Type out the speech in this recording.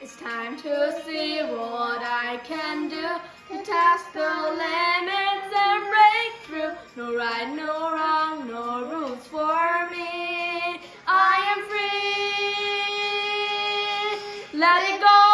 It's time to see what I can do To test the limits and break through. No right, no wrong, no rules for me. I am free. Let it go.